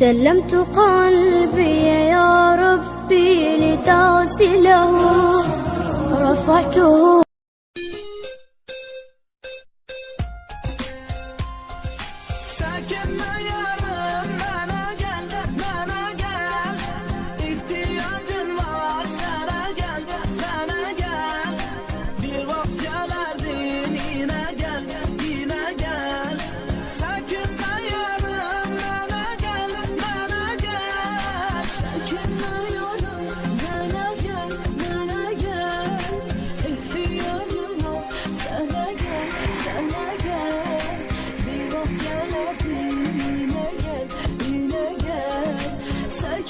سلمت قلبي يا ربي لتغسله. رفعته. Sakinle yarım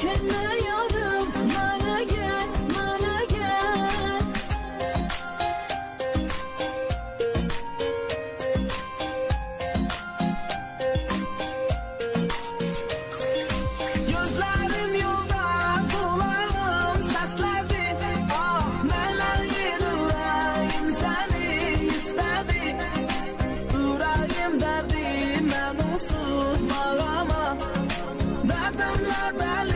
Bana gel, bana gel. Gözlerim yolda, kulağım sesledi. Ah neler yüreğim seni istedi. Yüreğim derdime mutsuz bağlama. Derdimle deli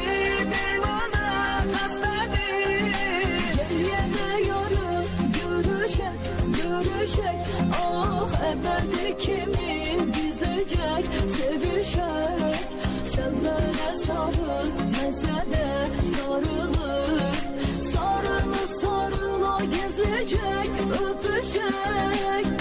görüşek Ah ebedi kimin gizleyecek? Sevişek böyle sarıl, mesele sarılır. Sarılı sarıla gizleyecek, öpüşek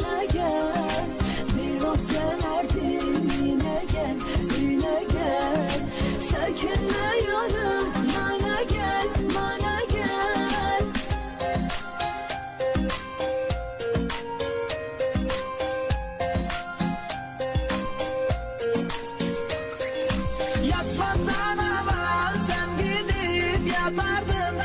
sana gel. Bir vakit gelerdin yine gel, yine gel. Bana gel, bana gel. Yatmazdan evvel sen gidip yatardın